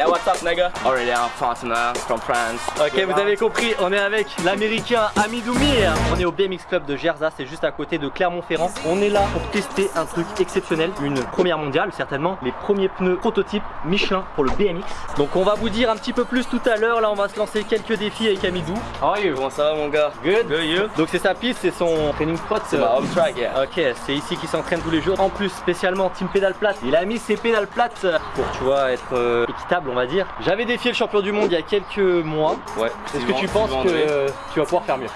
Yeah, what's up, nigga? Aurélien, Fatima, from France. Ok, vous avez compris, on est avec l'américain Amidou Mir. On est au BMX Club de Gerza, c'est juste à côté de Clermont-Ferrand. On est là pour tester un truc exceptionnel, une première mondiale certainement, les premiers pneus prototypes Michelin pour le BMX. Donc on va vous dire un petit peu plus tout à l'heure, là on va se lancer quelques défis avec Amidou. How are you? Comment ça va, mon gars? Good. Good, you? Donc c'est sa piste, c'est son training spot. C'est ma home track, yeah. Ok, c'est ici qu'il s'entraîne tous les jours. En plus, spécialement team pédale plate. Il a mis ses pédales plates pour, tu vois, être euh, équitable, on va dire. J'avais défié le champion du monde il y a quelques mois. Ouais. Est-ce que tu penses que euh, tu vas pouvoir faire mieux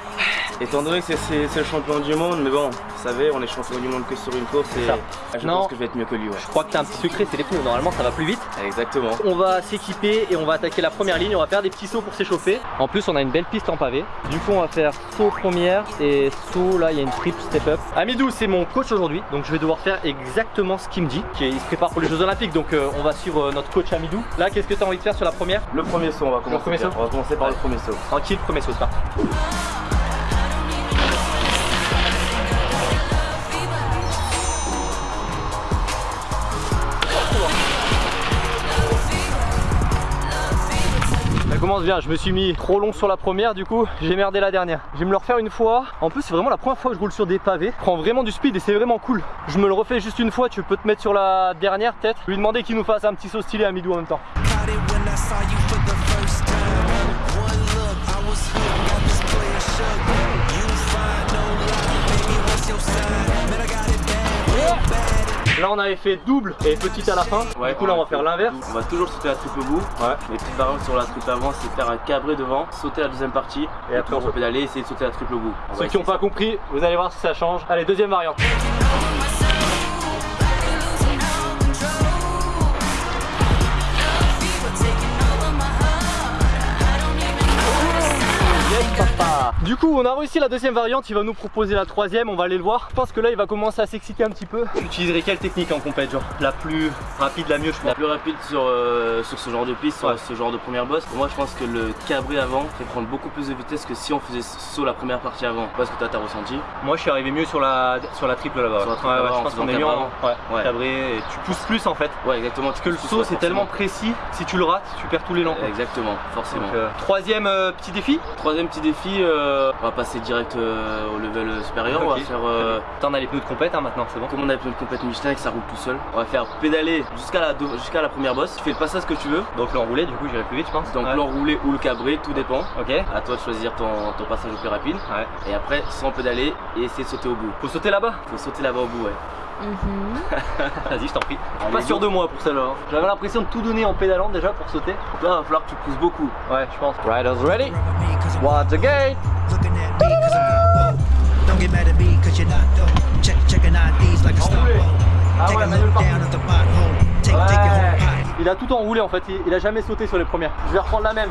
Étant donné que c'est- le champion du monde, mais bon, vous savez, on est champion du monde que sur une course et ça. Je Non. pense que je vais être mieux que lui, ouais. Je crois que t'as un petit secret, c'est les pneus. Normalement, ça va plus vite. Exactement. On va s'équiper et on va attaquer la première ligne. On va faire des petits sauts pour s'échauffer. En plus, on a une belle piste en pavé. Du coup, on va faire saut première et saut. Là, il y a une triple step up. Amidou, c'est mon coach aujourd'hui. Donc, je vais devoir faire exactement ce qu'il me dit. Il se prépare pour les Jeux Olympiques. Donc, euh, on va suivre euh, notre coach Amidou. Là, qu'est-ce que tu as envie de faire sur la première? Le premier saut, on va commencer. premier par- saut On va commencer par le premier saut. Tranquille, premier saut, c'est parti. Je me suis mis trop long sur la première, du coup j'ai merdé la dernière. Je vais me le refaire une fois. En plus, c'est vraiment la première fois que je roule sur des pavés. Prends vraiment du speed et c'est vraiment cool. Je me le refais juste une fois, tu peux te mettre sur la dernière peut-être. Lui demander qu'il nous fasse un petit saut stylé à midou en même temps. Là on avait fait double et petite à la fin. du coup là on va faire l'inverse. On va toujours sauter la triple bout. Ouais. Les petites variantes sur la triple avant, c'est faire un cabré devant, sauter la deuxième partie, et, après, après on peut pédaler et essayer de sauter la triple bout. On va Ceux qui n'ont pas compris, vous allez voir si ça change. Allez, deuxième variante. Papa. Du coup, on a réussi la deuxième variante. Il va nous proposer la troisième. On va aller le voir. Je pense que là, il va commencer à s'exciter un petit peu. J'utiliserai quelle technique en compète Genre la plus rapide, la mieux, je La pense. plus rapide sur, euh, sur ce genre de piste, sur Ouais. ce genre de première bosse. Pour moi, je pense que le cabré avant fait prendre beaucoup plus de vitesse que si on faisait saut la première partie avant. Parce que toi, t'as ressenti. Moi, je suis arrivé mieux sur la, sur la triple là-bas. Sur la triple Ouais, ouais, là-bas, je en pense qu'on est mieux en cabré. ouais, Ouais. cabré. Et tu pousses plus en fait. Ouais, exactement. Parce que le saut, c'est tellement précis. Si tu le rates, tu perds tous les langues. Exactement, forcément. Donc, euh, troisième euh, petit défi. Troisième petit défi, euh, on va passer direct euh, au level supérieur. On va faire. euh, T'en as les pneus de compète hein, maintenant, c'est bon. comme on a fait une compète Michelin et que ça roule tout seul, on va faire pédaler jusqu'à la, jusqu'à la première bosse. Tu fais le passage que tu veux. Donc l'enroulé, du coup, j'irai plus vite, je pense. Donc Ouais. l'enroulé ou le cabré, tout dépend. Ok. À toi de choisir ton, ton passage le plus rapide. Ouais. Et après, sans pédaler et essayer de sauter au bout. Faut sauter là-bas. Faut sauter là-bas au bout, ouais. Vas-y, je t'en prie. Je suis Allez, pas go. sûr de moi pour celle-là. hein. J'avais l'impression de tout donner en pédalant déjà pour sauter. Là, il va falloir que tu pousses beaucoup. Ouais, je pense. Riders ready. Watch the gate. Ah ouais, manuel Ouais. Il a tout enroulé en fait. Il, il a jamais sauté sur les premières. Je vais reprendre la même.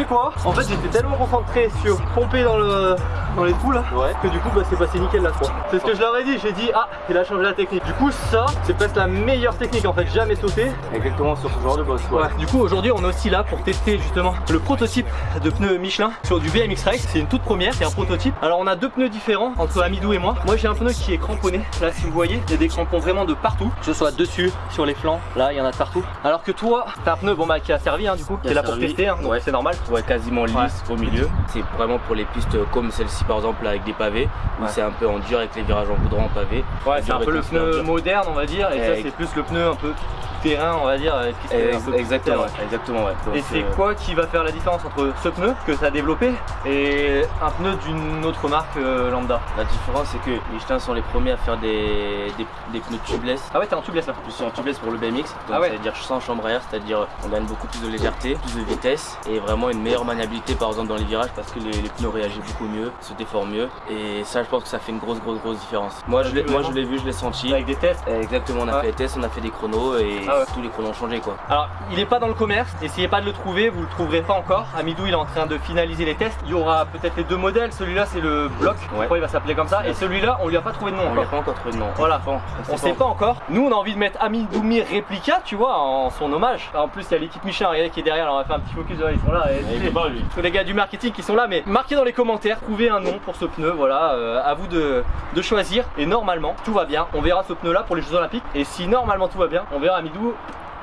Quoi. En fait, j'étais tellement concentré sur pomper dans le dans les trous là Ouais. que du coup, bah, c'est passé nickel la fois. C'est ce que je leur ai dit. J'ai dit ah, il a changé la technique. Du coup, ça, c'est presque la meilleure technique en fait. Jamais sauté. Exactement sur ce genre de boss. Ouais. Du coup, aujourd'hui, on est aussi là pour tester justement le prototype de pneus Michelin sur du BMX Race. C'est une toute première, c'est un prototype. Alors, on a deux pneus différents entre Amidou et moi. Moi, j'ai un pneu qui est cramponné. Là, si vous voyez, il y a des crampons vraiment de partout, que ce soit dessus, sur les flancs. Là, il y en a de partout. Alors que toi, t'as un pneu bon bah qui a servi hein, du coup. Qui T'es là pour tester, hein, Ouais. c'est normal. Ouais, quasiment lisse Ouais. au milieu. C'est vraiment pour les pistes comme celle-ci par exemple avec des pavés où Ouais. c'est un peu en dur avec les virages en goudron en pavé. Ouais, c'est un peu le pneu moderne, on va dire, et ça, c'est plus le pneu un peu terrain, on va dire. plus Exactement, ouais, exactement ouais. Et c'est euh, quoi qui va faire la différence entre ce pneu que tu as développé et un pneu d'une autre marque euh, lambda? La différence c'est que Michelin sont les premiers à faire des, des, des pneus tubeless. Ah ouais, t'es en tubeless là Je suis en tubeless pour le BMX, donc Ah ouais. ça veut dire sans chambre à air, c'est-à-dire on gagne beaucoup plus de légèreté, plus de vitesse et vraiment une meilleure maniabilité par exemple dans les virages parce que les, les pneus réagissent beaucoup mieux, se déforment mieux et ça je pense que ça fait une grosse grosse grosse différence. Moi je l'ai vu je l'ai vu, je l'ai senti. avec des tests. Exactement, on a fait les tests, on a fait des chronos et Ah ouais. tous les ont changé quoi. Alors, il est pas dans le commerce, essayez pas de le trouver, vous le trouverez pas encore. Amidou, il est en train de finaliser les tests. Il y aura peut-être les deux modèles, celui-là c'est le bloc, je Ouais. crois il va s'appeler comme ça, et celui-là on lui a pas trouvé de nom On lui a pas encore trouvé de nom. Voilà. Bon, On sait pas encore. Nous, on a envie de mettre Amidoumi réplica, tu vois, en son hommage. En plus, il y a l'équipe Michelin, regardez qui est derrière. Alors, on va faire un petit focus. ouais, ils sont là. Et, Il peut pas lui. tous les gars du marketing qui sont là. Mais marquez dans les commentaires, trouvez un nom pour ce pneu. Voilà, euh, à vous de, de choisir. Et normalement, tout va bien. On verra ce pneu-là pour les Jeux Olympiques. Et si normalement tout va bien, on verra Amidou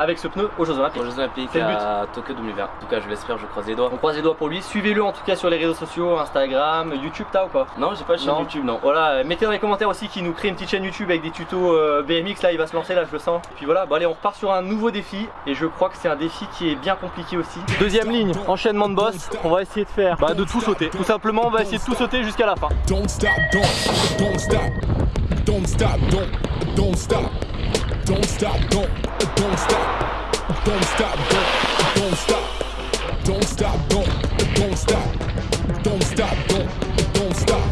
avec ce pneu aux Jeux Olympiques. Aux Jeux Olympiques C'est le but. à Tokyo 2020. En tout cas, je l'espère, je croise les doigts. On croise les doigts pour lui. Suivez-le en tout cas sur les réseaux sociaux, Instagram, YouTube, t'as ou pas? Non, j'ai pas de chaîne Non. YouTube, non. Voilà, euh, mettez dans les commentaires aussi qu'il nous crée une petite chaîne YouTube avec des tutos euh, BMX. Là, il va se lancer, là, je le sens. Et puis voilà, bon, allez, on repart sur un nouveau défi. Et je crois que c'est un défi qui est bien compliqué aussi. Deuxième ligne, enchaînement de boss. On va essayer de faire bah, de tout sauter. Tout simplement, on va essayer de tout sauter jusqu'à la fin. Don't stop, don't, don't stop, don't stop, don't, don't stop, don't stop, don't, don't stop, don't stop, don't, don't stop, don't stop, don't, don't stop, don't stop, don't, don't stop,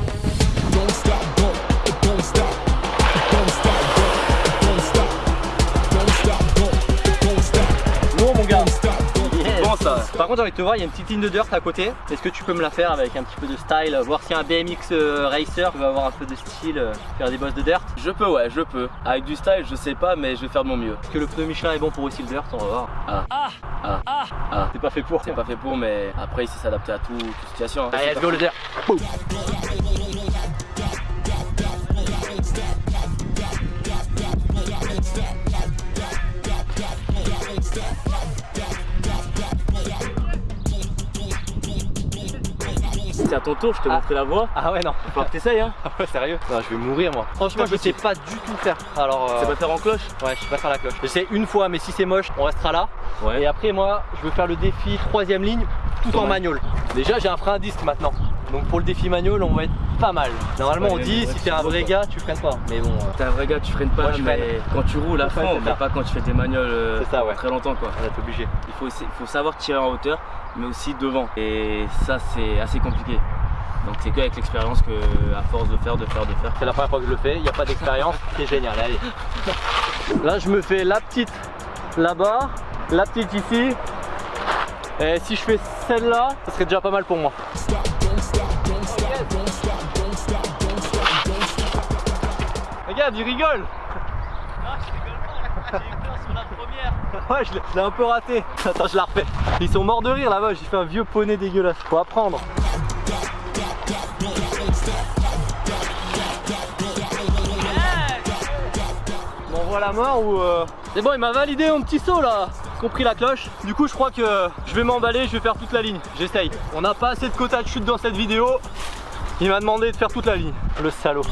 Par contre, j'ai envie de te voir, il y a une petite ligne de dirt à côté. Est-ce que tu peux me la faire avec un petit peu de style Voir s'il y a un BMX euh, racer qui va avoir un peu de style, euh, faire des bosses de dirt? Je peux, ouais, je peux. Avec du style, je sais pas, mais je vais faire de mon mieux. Est-ce que le pneu Michelin est bon pour aussi le dirt On va voir. Ah. Ah. Ah. C'est pas fait pour. C'est pas fait pour, mais après, il sait s'adapter à tout, toute situation. hein. Allez, let's go le dirt. C'est ton tour, je t'ai Ah. montré la voie. Ah ouais, non. Faut que t'essayes, hein. Ah ouais, sérieux Non, je vais mourir moi. Franchement, je sais pas du tout faire. Alors, euh, C'est pas faire en cloche ouais, je sais pas faire la cloche. J'essaie une fois, mais si c'est moche, on restera là. Ouais. Et après, moi, je veux faire le défi troisième ligne tout en manual. Déjà, j'ai un frein à disque maintenant. Donc pour le défi manual, on va être pas mal. Normalement, on dit si t'es un vrai gars, tu freines pas. Mais bon, euh, T'es un vrai gars, tu freines pas, Moi, je mais freine. quand tu roules à fond, mais ça. pas quand tu fais des manioles euh, C'est ça, ouais. très longtemps, quoi. va être obligé. Il faut, essayer- il faut savoir tirer en hauteur, mais aussi devant. Et ça, c'est assez compliqué. Donc c'est qu'avec l'expérience que, à force de faire, de faire, de faire. C'est la première fois que je le fais, il n'y a pas d'expérience, c'est génial, allez. Là je me fais la petite là-bas, la petite ici. Et si je fais celle-là, ça serait déjà pas mal pour moi. Regarde, il rigole Ouais, je l'ai- un peu raté. Attends, je la refais. Ils sont morts de rire là-bas, j'ai fait un vieux poney dégueulasse. Faut apprendre. m'envoie la mort ou euh, C'est bon il m'a validé mon petit saut là Compris la cloche Du coup je crois que je vais m'emballer, je vais faire toute la ligne J'essaye On n'a pas assez de quota de chute dans cette vidéo Il m'a demandé de faire toute la ligne Le salaud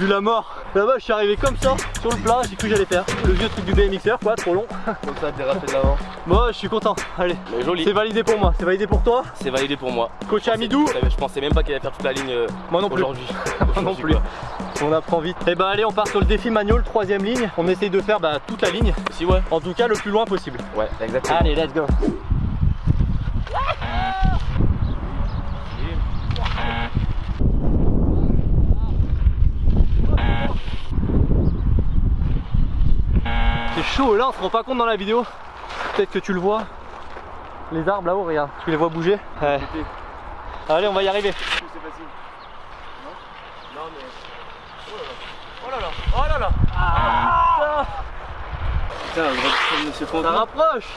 vu la mort. Là-bas, je suis arrivé comme ça, sur le plat, j'ai cru que j'allais faire. Le vieux truc du BMXer, quoi, trop long. Comme ça, dérapé de l'avant. Bon, je suis content. Allez, joli. c'est validé pour moi, c'est validé pour toi. C'est validé pour moi. Coach Amidou, Je pensais même pas qu'il allait faire toute la ligne euh, moi non plus. aujourd'hui. Moi non plus. On apprend vite. Et bah allez, on part sur le défi manual, troisième ligne. On essaye de faire bah, toute la ligne. Si, ouais. En tout cas, le plus loin possible. Ouais, exactement. Allez, let's go. C'est chaud là, on se rend pas compte dans la vidéo. Peut-être que tu le vois. Les arbres là-haut, regarde, tu les vois bouger. Ouais. Allez, on va y arriver. C'est facile. Non Non, mais. Oh là là, oh là là. Ah, Putain, on aurait dû Monsieur ça rapproche.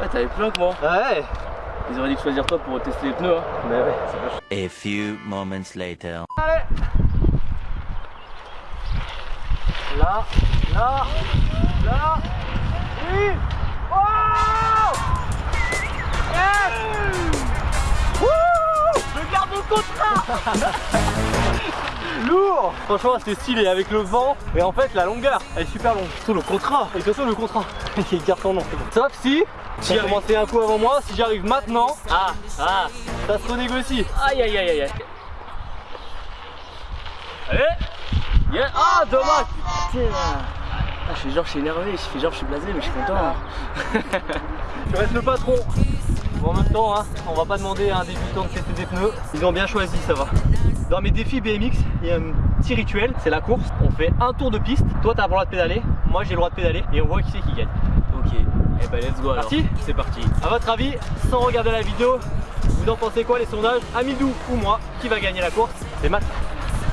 Ouais, t'avais plus loin que moi. Ouais. Ils auraient dû choisir toi pour tester les pneus. Hein. Mais ouais. A few moments later. Là, là, là. Oui. Oh Yes Wouh Je garde contrat Lourd Franchement c'était stylé avec le vent et en fait la longueur elle est super longue. Surtout le contrat Et surtout le contrat Il garde son nom c'est bon. Sauf si tu as commencé un coup avant moi, si j'arrive maintenant, Ah Ah ça se renégocie. Aïe aïe aïe aïe aïe. Allez Yeah. Ah dommage Putain je fais genre je suis énervé, je fais genre je suis blasé mais je suis content. hein. Tu restes le patron. Bon, en même temps, hein, on va pas demander à un débutant de tester des pneus. Ils ont bien choisi, ça va. Dans mes défis BMX, il y a un petit rituel, c'est la course. On fait un tour de piste. Toi, t'as le droit de pédaler. Moi, j'ai le droit de pédaler. Et on voit qui c'est qui gagne. Ok, et bah let's go alors. Parti C'est parti. À votre avis, sans regarder la vidéo, vous en pensez quoi les sondages? Amidou ou moi Qui va gagner la course? C'est Matt.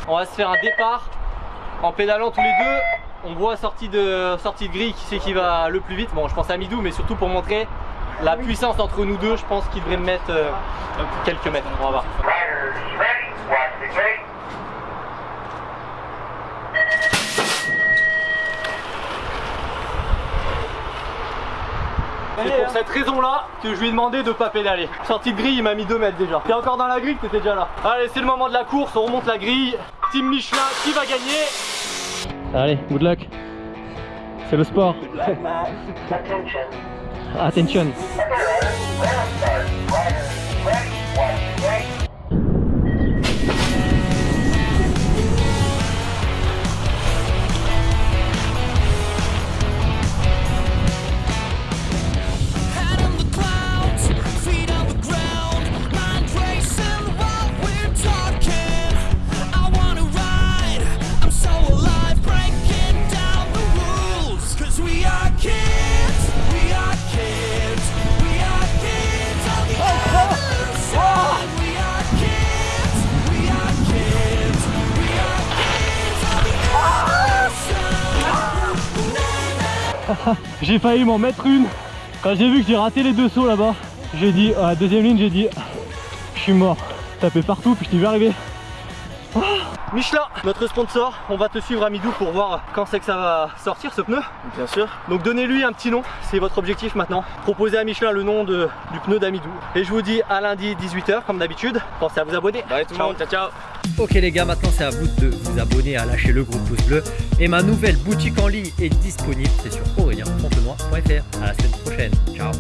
On va se faire un départ en pédalant tous les deux. On voit sortie de, sortie de grille qui c'est qui va le plus vite. Bon, je pense à Amidou, mais surtout pour montrer la puissance entre nous deux, je pense qu'il devrait me mettre euh, quelques mètres. On va voir. C'est pour cette raison-là que je lui ai demandé de pas pédaler. Sortie de grille, il m'a mis 2 mètres déjà. T'es encore dans la grille, t'étais déjà là. Allez, c'est le moment de la course, on remonte la grille. Team Michelin, qui va gagner? Allez, good luck. C'est le sport. Attention. Head J'ai failli m'en mettre une. Quand j'ai vu que j'ai raté les deux sauts là-bas, j'ai dit, à la deuxième ligne, j'ai dit, je suis mort. Tapé partout, puis je t'y vais arriver. Michelin, notre sponsor, on va te suivre à Midou pour voir quand c'est que ça va sortir ce pneu. Bien sûr. Donc donnez-lui un petit nom, c'est votre objectif maintenant. Proposez à Michelin le nom de- du pneu d'Amidou. Et je vous dis à lundi 18h comme d'habitude. Pensez à vous abonner. Bye tout le monde, ciao ciao. Ok les gars, maintenant c'est à vous de vous abonner, à lâcher le gros pouce bleu. Et ma nouvelle boutique en ligne est disponible, c'est sur aurélien.fontenoy.fr. À la semaine prochaine, ciao